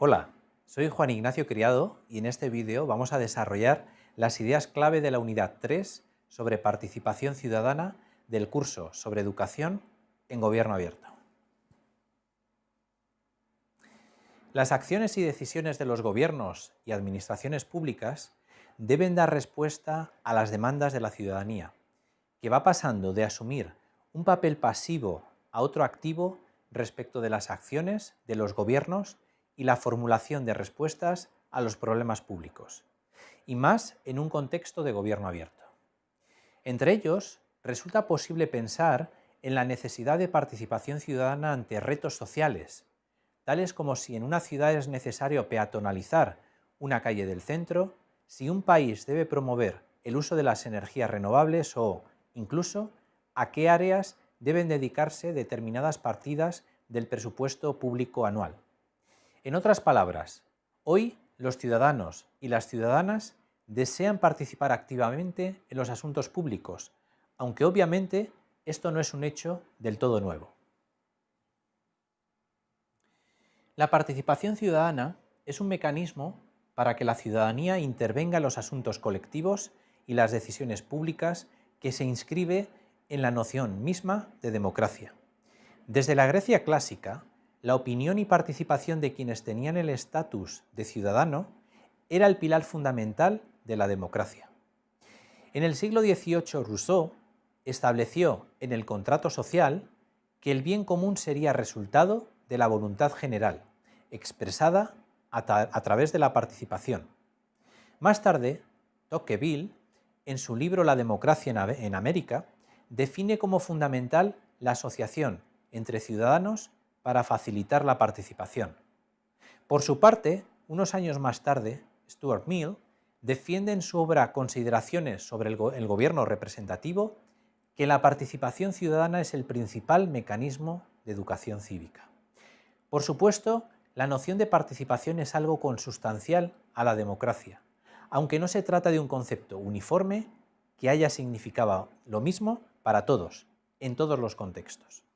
Hola, soy Juan Ignacio Criado y en este vídeo vamos a desarrollar las ideas clave de la unidad 3 sobre participación ciudadana del curso sobre educación en gobierno abierto. Las acciones y decisiones de los gobiernos y administraciones públicas deben dar respuesta a las demandas de la ciudadanía, que va pasando de asumir un papel pasivo a otro activo respecto de las acciones de los gobiernos y la formulación de respuestas a los problemas públicos, y más en un contexto de gobierno abierto. Entre ellos, resulta posible pensar en la necesidad de participación ciudadana ante retos sociales, tales como si en una ciudad es necesario peatonalizar una calle del centro, si un país debe promover el uso de las energías renovables o, incluso, a qué áreas deben dedicarse determinadas partidas del presupuesto público anual. En otras palabras, hoy los ciudadanos y las ciudadanas desean participar activamente en los asuntos públicos, aunque obviamente esto no es un hecho del todo nuevo. La participación ciudadana es un mecanismo para que la ciudadanía intervenga en los asuntos colectivos y las decisiones públicas que se inscribe en la noción misma de democracia. Desde la Grecia clásica, la opinión y participación de quienes tenían el estatus de ciudadano era el pilar fundamental de la democracia. En el siglo XVIII Rousseau estableció en el contrato social que el bien común sería resultado de la voluntad general, expresada a, través de la participación. Más tarde, Tocqueville, en su libro La democracia en América, define como fundamental la asociación entre ciudadanos para facilitar la participación. Por su parte, unos años más tarde, Stuart Mill defiende en su obra Consideraciones sobre el, gobierno representativo que la participación ciudadana es el principal mecanismo de educación cívica. Por supuesto, la noción de participación es algo consustancial a la democracia, aunque no se trata de un concepto uniforme que haya significado lo mismo para todos, en todos los contextos.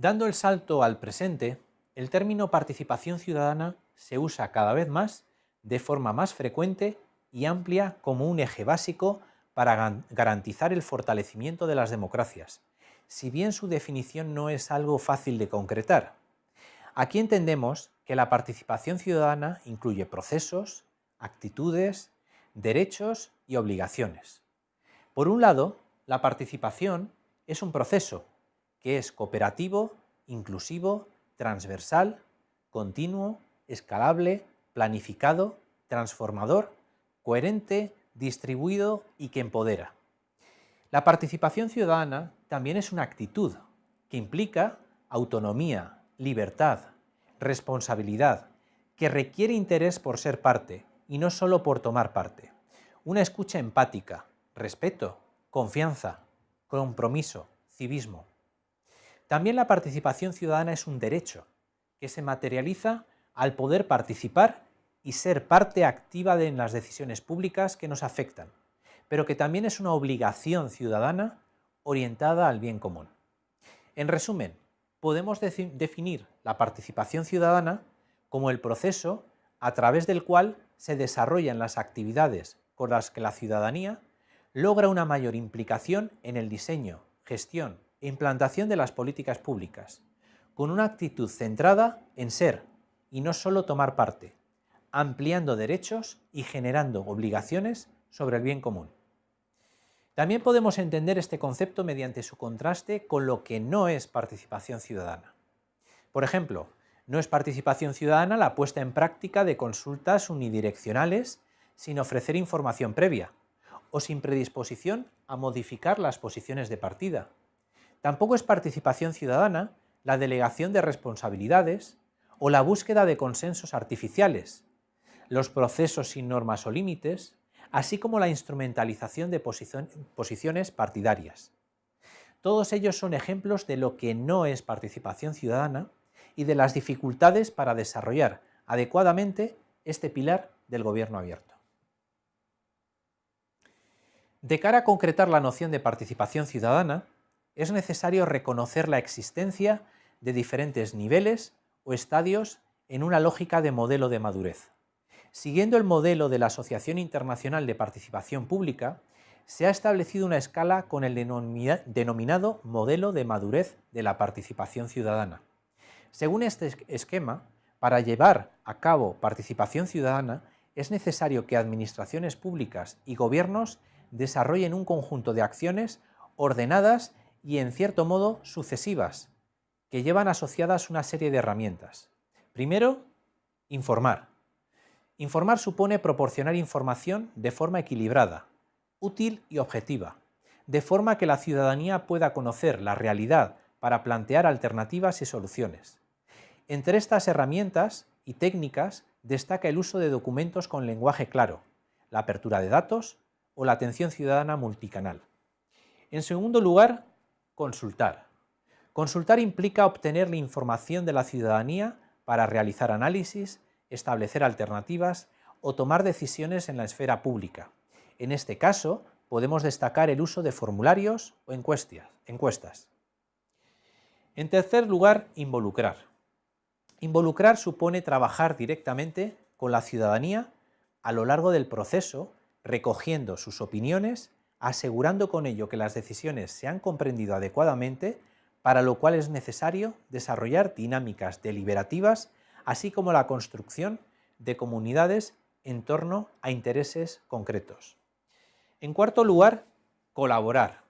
Dando el salto al presente, el término participación ciudadana se usa cada vez más de forma más frecuente y amplia como un eje básico para garantizar el fortalecimiento de las democracias, si bien su definición no es algo fácil de concretar. Aquí entendemos que la participación ciudadana incluye procesos, actitudes, derechos y obligaciones. Por un lado, la participación es un proceso que es cooperativo, inclusivo, transversal, continuo, escalable, planificado, transformador, coherente, distribuido y que empodera. La participación ciudadana también es una actitud que implica autonomía, libertad, responsabilidad, que requiere interés por ser parte y no solo por tomar parte. Una escucha empática, respeto, confianza, compromiso, civismo. También la participación ciudadana es un derecho que se materializa al poder participar y ser parte activa de, en las decisiones públicas que nos afectan, pero que también es una obligación ciudadana orientada al bien común. En resumen, podemos definir la participación ciudadana como el proceso a través del cual se desarrollan las actividades con las que la ciudadanía logra una mayor implicación en el diseño, gestión implantación de las políticas públicas, con una actitud centrada en ser y no solo tomar parte, ampliando derechos y generando obligaciones sobre el bien común. También podemos entender este concepto mediante su contraste con lo que no es participación ciudadana. Por ejemplo, no es participación ciudadana la puesta en práctica de consultas unidireccionales sin ofrecer información previa o sin predisposición a modificar las posiciones de partida, Tampoco es participación ciudadana la delegación de responsabilidades o la búsqueda de consensos artificiales, los procesos sin normas o límites, así como la instrumentalización de posiciones partidarias. Todos ellos son ejemplos de lo que no es participación ciudadana y de las dificultades para desarrollar adecuadamente este pilar del gobierno abierto. De cara a concretar la noción de participación ciudadana, es necesario reconocer la existencia de diferentes niveles o estadios en una lógica de modelo de madurez. Siguiendo el modelo de la Asociación Internacional de Participación Pública, se ha establecido una escala con el denominado modelo de madurez de la participación ciudadana. Según este esquema, para llevar a cabo participación ciudadana es necesario que administraciones públicas y gobiernos desarrollen un conjunto de acciones ordenadas y en cierto modo sucesivas, que llevan asociadas una serie de herramientas. Primero, informar. Informar supone proporcionar información de forma equilibrada, útil y objetiva, de forma que la ciudadanía pueda conocer la realidad para plantear alternativas y soluciones. Entre estas herramientas y técnicas destaca el uso de documentos con lenguaje claro, la apertura de datos o la atención ciudadana multicanal. En segundo lugar, consultar. Consultar implica obtener la información de la ciudadanía para realizar análisis, establecer alternativas o tomar decisiones en la esfera pública. En este caso, podemos destacar el uso de formularios o encuestas. En tercer lugar, involucrar. Involucrar supone trabajar directamente con la ciudadanía a lo largo del proceso, recogiendo sus opiniones, asegurando con ello que las decisiones se han comprendido adecuadamente, para lo cual es necesario desarrollar dinámicas deliberativas, así como la construcción de comunidades en torno a intereses concretos. En cuarto lugar, colaborar.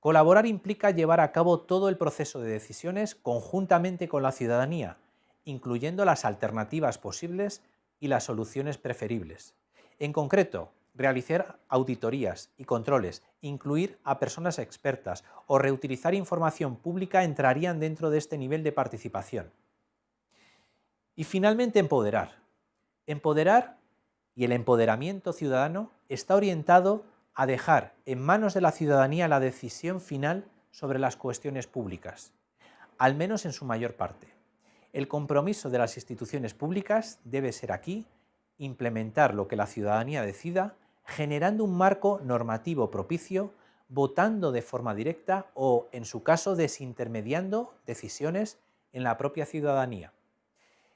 Colaborar implica llevar a cabo todo el proceso de decisiones conjuntamente con la ciudadanía, incluyendo las alternativas posibles y las soluciones preferibles. En concreto, realizar auditorías y controles, incluir a personas expertas o reutilizar información pública entrarían dentro de este nivel de participación. Y finalmente, empoderar. Empoderar y el empoderamiento ciudadano está orientado a dejar en manos de la ciudadanía la decisión final sobre las cuestiones públicas, al menos en su mayor parte. El compromiso de las instituciones públicas debe ser aquí implementar lo que la ciudadanía decida, generando un marco normativo propicio, votando de forma directa o, en su caso, desintermediando decisiones en la propia ciudadanía.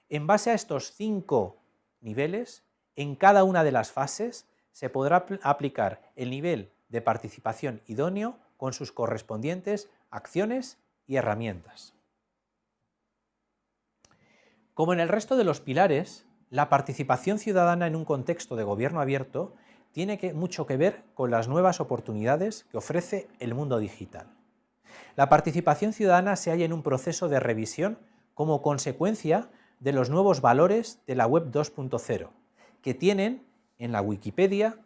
En base a estos cinco niveles, en cada una de las fases se podrá aplicar el nivel de participación idóneo con sus correspondientes acciones y herramientas. Como en el resto de los pilares, la participación ciudadana en un contexto de gobierno abierto tiene mucho que ver con las nuevas oportunidades que ofrece el mundo digital. La participación ciudadana se halla en un proceso de revisión como consecuencia de los nuevos valores de la Web 2.0, que tienen en la Wikipedia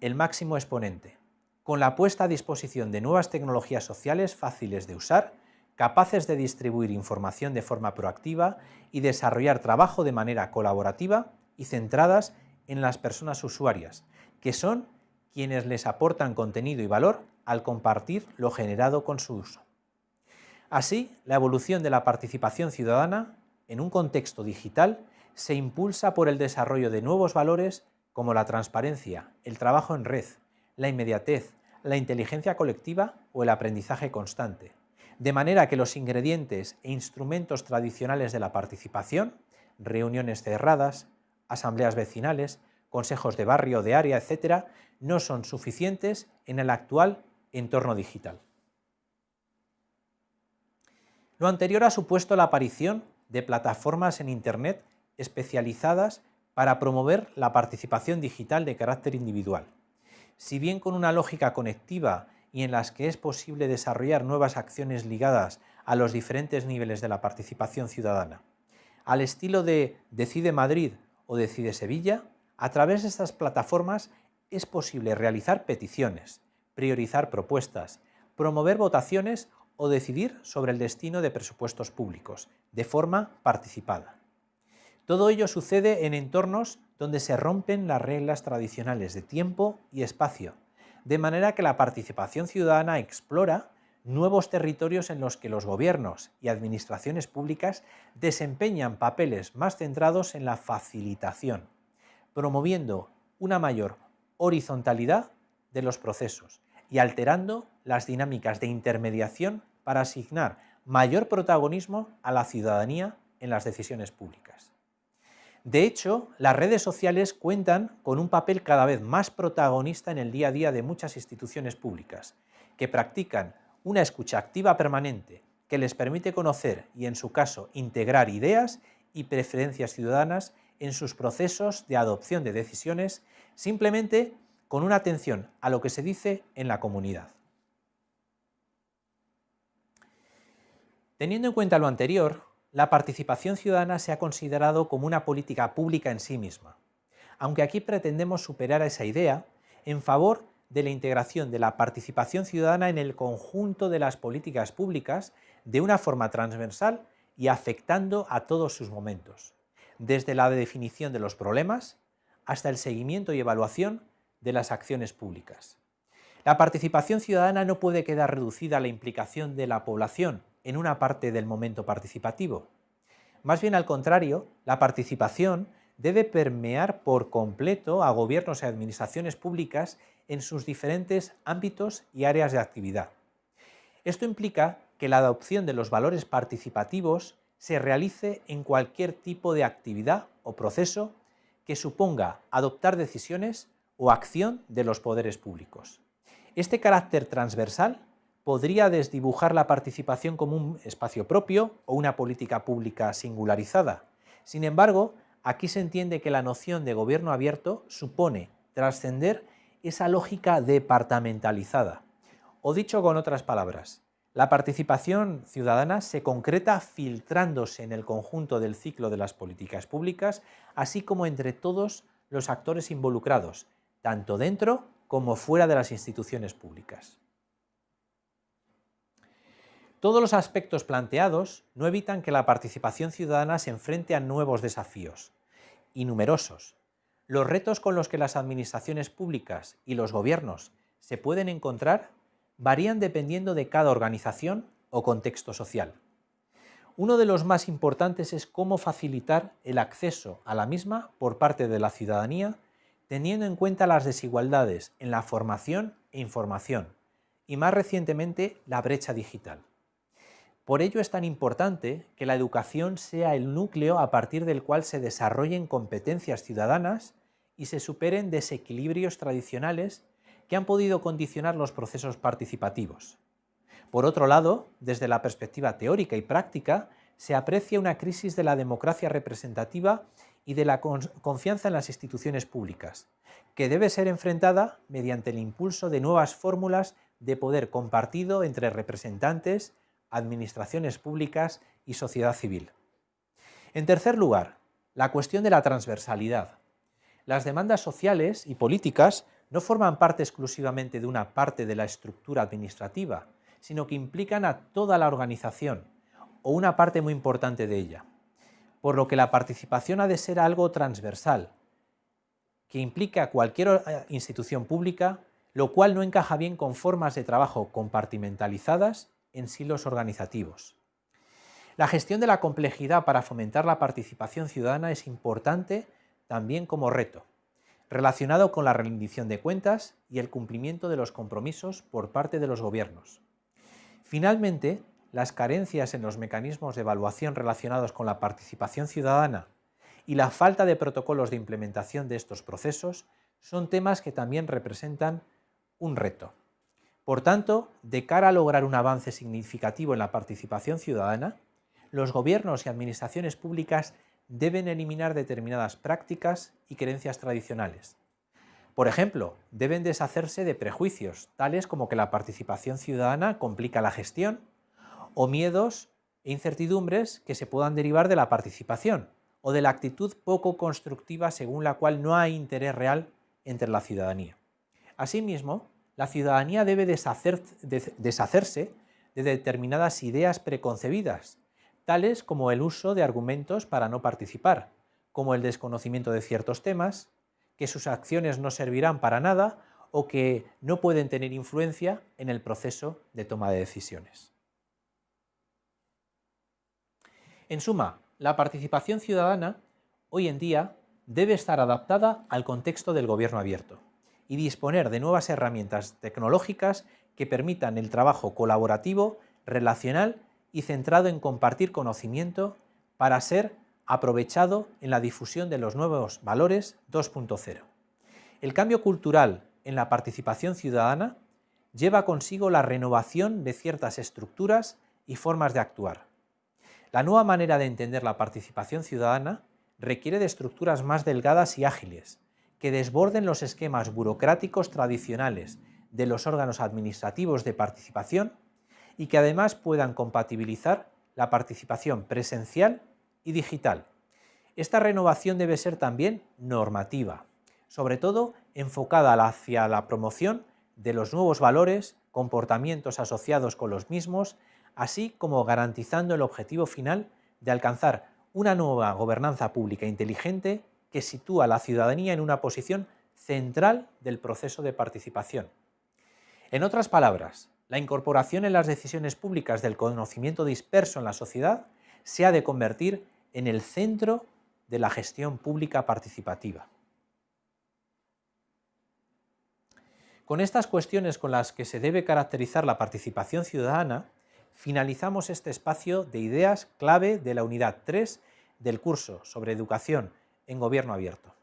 el máximo exponente, con la puesta a disposición de nuevas tecnologías sociales fáciles de usar capaces de distribuir información de forma proactiva y desarrollar trabajo de manera colaborativa y centradas en las personas usuarias, que son quienes les aportan contenido y valor al compartir lo generado con su uso. Así, la evolución de la participación ciudadana en un contexto digital se impulsa por el desarrollo de nuevos valores como la transparencia, el trabajo en red, la inmediatez, la inteligencia colectiva o el aprendizaje constante de manera que los ingredientes e instrumentos tradicionales de la participación, reuniones cerradas, asambleas vecinales, consejos de barrio, de área, etc., no son suficientes en el actual entorno digital. Lo anterior ha supuesto la aparición de plataformas en Internet especializadas para promover la participación digital de carácter individual. Si bien con una lógica conectiva y en las que es posible desarrollar nuevas acciones ligadas a los diferentes niveles de la participación ciudadana. Al estilo de Decide Madrid o Decide Sevilla, a través de estas plataformas es posible realizar peticiones, priorizar propuestas, promover votaciones o decidir sobre el destino de presupuestos públicos, de forma participada. Todo ello sucede en entornos donde se rompen las reglas tradicionales de tiempo y espacio, de manera que la participación ciudadana explora nuevos territorios en los que los gobiernos y administraciones públicas desempeñan papeles más centrados en la facilitación, promoviendo una mayor horizontalidad de los procesos y alterando las dinámicas de intermediación para asignar mayor protagonismo a la ciudadanía en las decisiones públicas. De hecho, las redes sociales cuentan con un papel cada vez más protagonista en el día a día de muchas instituciones públicas, que practican una escucha activa permanente que les permite conocer y, en su caso, integrar ideas y preferencias ciudadanas en sus procesos de adopción de decisiones, simplemente con una atención a lo que se dice en la comunidad. Teniendo en cuenta lo anterior, la participación ciudadana se ha considerado como una política pública en sí misma, aunque aquí pretendemos superar esa idea en favor de la integración de la participación ciudadana en el conjunto de las políticas públicas de una forma transversal y afectando a todos sus momentos, desde la definición de los problemas hasta el seguimiento y evaluación de las acciones públicas. La participación ciudadana no puede quedar reducida a la implicación de la población en una parte del momento participativo. Más bien al contrario, la participación debe permear por completo a gobiernos y administraciones públicas en sus diferentes ámbitos y áreas de actividad. Esto implica que la adopción de los valores participativos se realice en cualquier tipo de actividad o proceso que suponga adoptar decisiones o acción de los poderes públicos. Este carácter transversal podría desdibujar la participación como un espacio propio o una política pública singularizada. Sin embargo, aquí se entiende que la noción de gobierno abierto supone trascender esa lógica departamentalizada. O dicho con otras palabras, la participación ciudadana se concreta filtrándose en el conjunto del ciclo de las políticas públicas, así como entre todos los actores involucrados, tanto dentro como fuera de las instituciones públicas. Todos los aspectos planteados no evitan que la participación ciudadana se enfrente a nuevos desafíos, y numerosos. Los retos con los que las administraciones públicas y los gobiernos se pueden encontrar varían dependiendo de cada organización o contexto social. Uno de los más importantes es cómo facilitar el acceso a la misma por parte de la ciudadanía, teniendo en cuenta las desigualdades en la formación e información, y más recientemente la brecha digital. Por ello es tan importante que la educación sea el núcleo a partir del cual se desarrollen competencias ciudadanas y se superen desequilibrios tradicionales que han podido condicionar los procesos participativos. Por otro lado, desde la perspectiva teórica y práctica, se aprecia una crisis de la democracia representativa y de la confianza en las instituciones públicas, que debe ser enfrentada mediante el impulso de nuevas fórmulas de poder compartido entre representantes, administraciones públicas y sociedad civil. En tercer lugar, la cuestión de la transversalidad. Las demandas sociales y políticas no forman parte exclusivamente de una parte de la estructura administrativa, sino que implican a toda la organización, o una parte muy importante de ella. Por lo que la participación ha de ser algo transversal, que implica a cualquier eh, institución pública, lo cual no encaja bien con formas de trabajo compartimentalizadas en silos organizativos. La gestión de la complejidad para fomentar la participación ciudadana es importante también como reto, relacionado con la rendición de cuentas y el cumplimiento de los compromisos por parte de los gobiernos. Finalmente, las carencias en los mecanismos de evaluación relacionados con la participación ciudadana y la falta de protocolos de implementación de estos procesos son temas que también representan un reto. Por tanto, de cara a lograr un avance significativo en la participación ciudadana, los gobiernos y administraciones públicas deben eliminar determinadas prácticas y creencias tradicionales. Por ejemplo, deben deshacerse de prejuicios, tales como que la participación ciudadana complica la gestión, o miedos e incertidumbres que se puedan derivar de la participación, o de la actitud poco constructiva según la cual no hay interés real entre la ciudadanía. Asimismo, la ciudadanía debe deshacerse de determinadas ideas preconcebidas, tales como el uso de argumentos para no participar, como el desconocimiento de ciertos temas, que sus acciones no servirán para nada o que no pueden tener influencia en el proceso de toma de decisiones. En suma, la participación ciudadana hoy en día debe estar adaptada al contexto del gobierno abierto y disponer de nuevas herramientas tecnológicas que permitan el trabajo colaborativo, relacional y centrado en compartir conocimiento para ser aprovechado en la difusión de los nuevos valores 2.0. El cambio cultural en la participación ciudadana lleva consigo la renovación de ciertas estructuras y formas de actuar. La nueva manera de entender la participación ciudadana requiere de estructuras más delgadas y ágiles, que desborden los esquemas burocráticos tradicionales de los órganos administrativos de participación y que además puedan compatibilizar la participación presencial y digital. Esta renovación debe ser también normativa, sobre todo enfocada hacia la promoción de los nuevos valores, comportamientos asociados con los mismos, así como garantizando el objetivo final de alcanzar una nueva gobernanza pública inteligente que sitúa a la ciudadanía en una posición central del proceso de participación. En otras palabras, la incorporación en las decisiones públicas del conocimiento disperso en la sociedad se ha de convertir en el centro de la gestión pública participativa. Con estas cuestiones con las que se debe caracterizar la participación ciudadana, finalizamos este espacio de ideas clave de la unidad 3 del curso sobre educación en gobierno abierto.